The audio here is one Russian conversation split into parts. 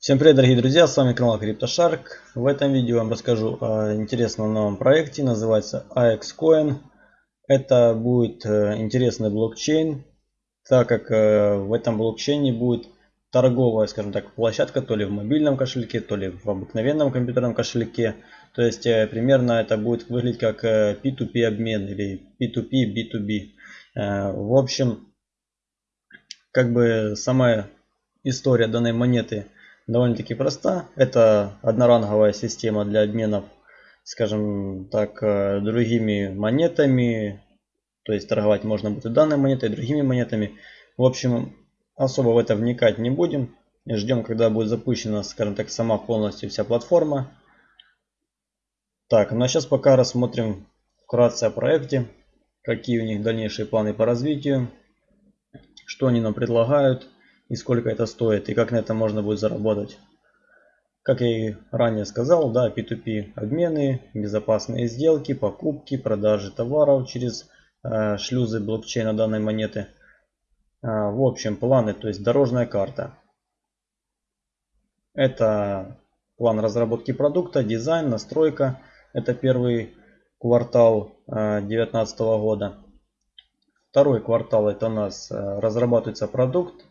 Всем привет, дорогие друзья, с вами канал CryptoShark. В этом видео я вам расскажу о интересном новом проекте, называется AXCoin. Это будет э, интересный блокчейн, так как э, в этом блокчейне будет торговая, скажем так, площадка, то ли в мобильном кошельке, то ли в обыкновенном компьютерном кошельке. То есть э, примерно это будет выглядеть как P2P обмен или P2P, B2B. В общем, как бы сама история данной монеты – довольно-таки проста. Это одноранговая система для обменов, скажем так, э, другими монетами. То есть торговать можно будет и данной монетой, и другими монетами. В общем, особо в это вникать не будем. Ждем, когда будет запущена, скажем так, сама полностью вся платформа. Так, ну а сейчас пока рассмотрим вкратце о проекте. Какие у них дальнейшие планы по развитию. Что они нам предлагают и сколько это стоит и как на это можно будет заработать. Как я и ранее сказал, да, P2P обмены, безопасные сделки, покупки, продажи товаров через э, шлюзы блокчейна данной монеты. Э, в общем, планы, то есть дорожная карта. Это план разработки продукта, дизайн, настройка. Это первый квартал 2019 э, года. Второй квартал это у нас э, разрабатывается продукт,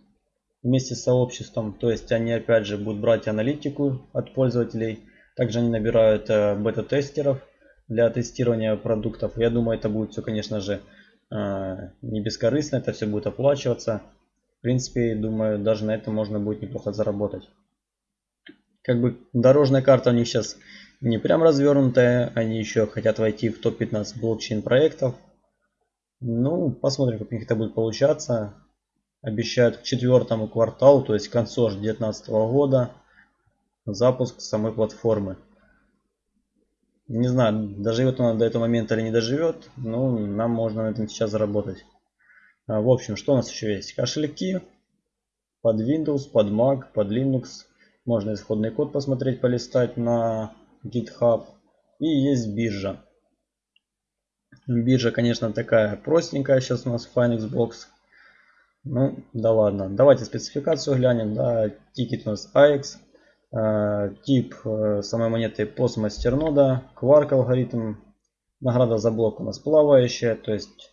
вместе с сообществом. То есть они опять же будут брать аналитику от пользователей. Также они набирают э, бета-тестеров для тестирования продуктов. Я думаю, это будет все, конечно же, э, не бескорыстно. Это все будет оплачиваться. В принципе, думаю, даже на этом можно будет неплохо заработать. Как бы дорожная карта у них сейчас не прям развернутая. Они еще хотят войти в топ-15 блокчейн проектов. Ну, посмотрим, как у них это будет получаться обещают к четвертому кварталу, то есть к концу 2019 года, запуск самой платформы. Не знаю, доживет она до этого момента или не доживет, но нам можно на этом сейчас заработать. А, в общем, что у нас еще есть? Кошельки под Windows, под Mac, под Linux. Можно исходный код посмотреть, полистать на GitHub. И есть биржа. Биржа, конечно, такая простенькая сейчас у нас Finexbox. Ну, да ладно. Давайте спецификацию глянем. Да, тикет у нас AX. Э, тип э, самой монеты постмастернода. Кварк алгоритм. Награда за блок у нас плавающая. То есть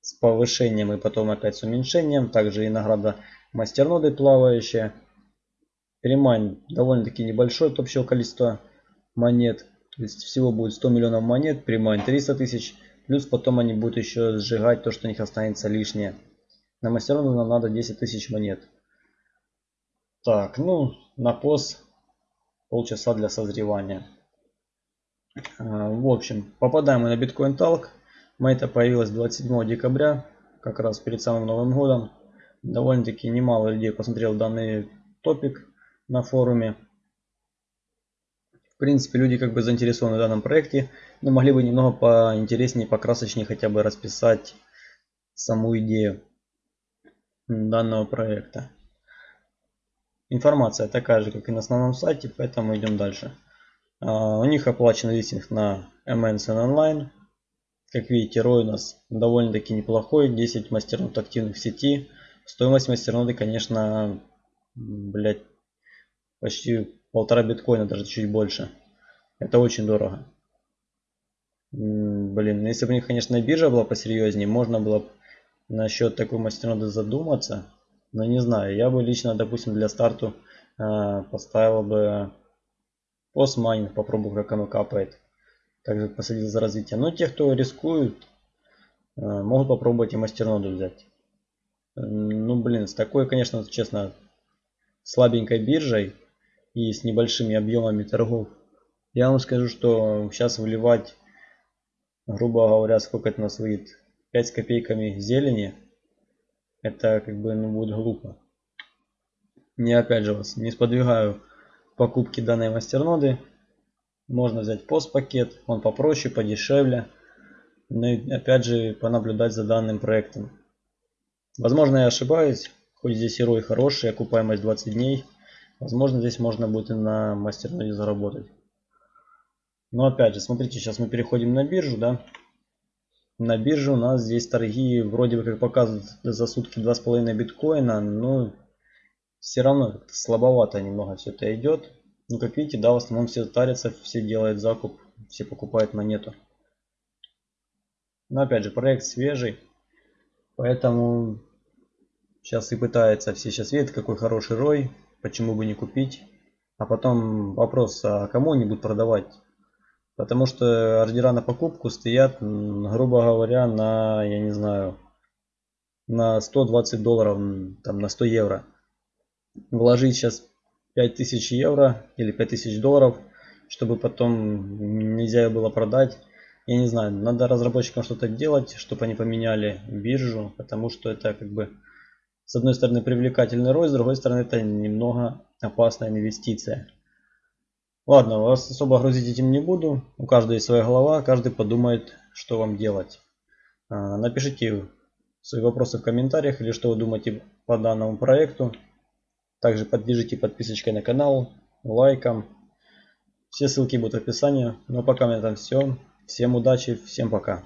с повышением и потом опять с уменьшением. Также и награда мастерноды плавающая. Перемайн довольно-таки небольшое от общего количества монет. То есть всего будет 100 миллионов монет. Перемайн 300 тысяч. Плюс потом они будут еще сжигать то, что у них останется лишнее. На мастерону нам надо 10 тысяч монет. Так, ну, на пост полчаса для созревания. А, в общем, попадаем мы на биткоин талк. Монета появилась 27 декабря, как раз перед самым Новым годом. Довольно-таки немало людей посмотрел данный топик на форуме. В принципе, люди как бы заинтересованы в данном проекте, но могли бы немного поинтереснее, покрасочнее хотя бы расписать саму идею данного проекта. Информация такая же, как и на основном сайте, поэтому идем дальше. А, у них оплачен листинг на MNCN Online. Как видите, ROI у нас довольно-таки неплохой. 10 мастернод активных в сети. Стоимость мастерноды, конечно, блять, почти полтора биткоина, даже чуть больше. Это очень дорого. Блин, если бы у них, конечно, биржа была посерьезнее, можно было насчет такой мастерноды задуматься. Но не знаю, я бы лично, допустим, для старту э, поставил бы постмайнинг, попробую, как оно капает. Также посадил за развитие. Но те, кто рискуют, э, могут попробовать и мастерноду взять. Ну, блин, с такой, конечно, честно, слабенькой биржей и с небольшими объемами торгов. Я вам скажу, что сейчас выливать, грубо говоря, сколько это у нас выйдет, 5 с копейками зелени, это как бы ну, будет глупо. Не опять же вас не сподвигаю покупки данной мастерноды. Можно взять пост-пакет, он попроще, подешевле. Но и опять же понаблюдать за данным проектом. Возможно я ошибаюсь, хоть здесь и рой хороший, окупаемость 20 дней. Возможно здесь можно будет и на мастерноде заработать. Но опять же, смотрите, сейчас мы переходим на биржу, да на бирже у нас здесь торги вроде бы как показывают за сутки 2,5 биткоина. Но все равно слабовато немного все это идет. Ну, как видите, да, в основном все тарятся, все делают закуп, все покупают монету. Но опять же, проект свежий, поэтому сейчас и пытается, все сейчас видят, какой хороший рой, почему бы не купить. А потом вопрос, а кому они будут продавать? Потому что ордера на покупку стоят, грубо говоря, на, я не знаю, на 120 долларов, там на 100 евро. Вложить сейчас 5000 евро или 5000 долларов, чтобы потом нельзя было продать. Я не знаю, надо разработчикам что-то делать, чтобы они поменяли биржу, потому что это как бы с одной стороны привлекательный рой, с другой стороны это немного опасная инвестиция. Ладно, вас особо грузить этим не буду. У каждого есть своя голова, каждый подумает, что вам делать. А, напишите свои вопросы в комментариях или что вы думаете по данному проекту. Также поддержите подписочкой на канал, лайком. Все ссылки будут в описании. Ну а пока меня там все. Всем удачи, всем пока.